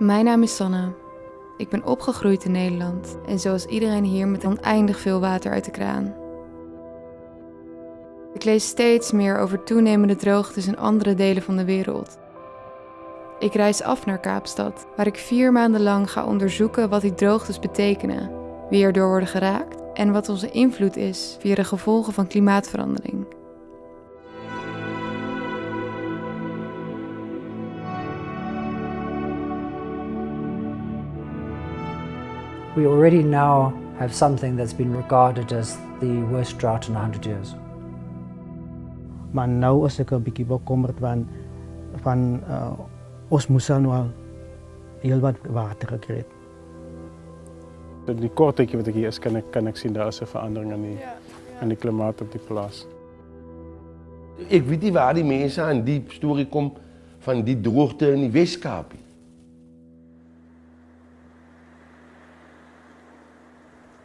Mijn naam is Sanne. Ik ben opgegroeid in Nederland en zoals iedereen hier met oneindig veel water uit de kraan. Ik lees steeds meer over toenemende droogtes in andere delen van de wereld. Ik reis af naar Kaapstad, waar ik vier maanden lang ga onderzoeken wat die droogtes betekenen, wie erdoor worden geraakt en wat onze invloed is via de gevolgen van klimaatverandering. We already now have something that's been regarded as the worst drought in 100 years. Maar nou is ek 'n bietjie bekommerd van van uh, ons moes nou al heel wat water gekry het. In die kort tydjie wat ek hier is, kan ek kan ek sien daar is 'n verandering in die Ja, in die klimaat op die plaas. Ik weet niet waar die mensen aan die story komen van die droogte in die Westkaap. nie.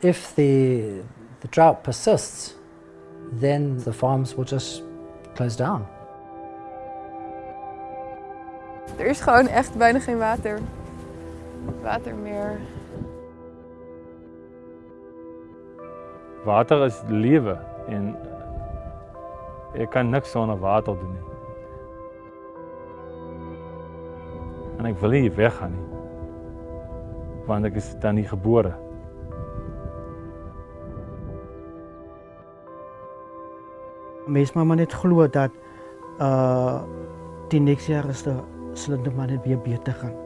If the, the drought persists, then the farms will just close down. Er is gewoon echt bijna geen water. Water meer. Water is lewe en ek kan niks sonder water doen. En ek wil hier weggaan. Want ek is dan nie gebore. Mense moet maar net glo dat uh die next jaar is de sal dit maar net weer beter gaan.